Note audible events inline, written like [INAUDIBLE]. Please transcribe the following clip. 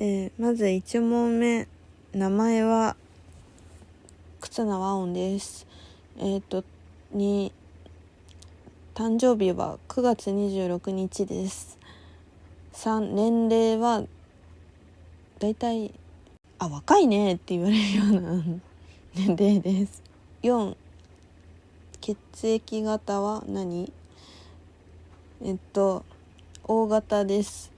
えー、まず1問目。名前は忽那和音です。えっ、ー、とに誕生日は9月26日です。3年齢はだいたいあ若いねって言われるような [LAUGHS] 年齢です。4血液型は何？えっと O 型です。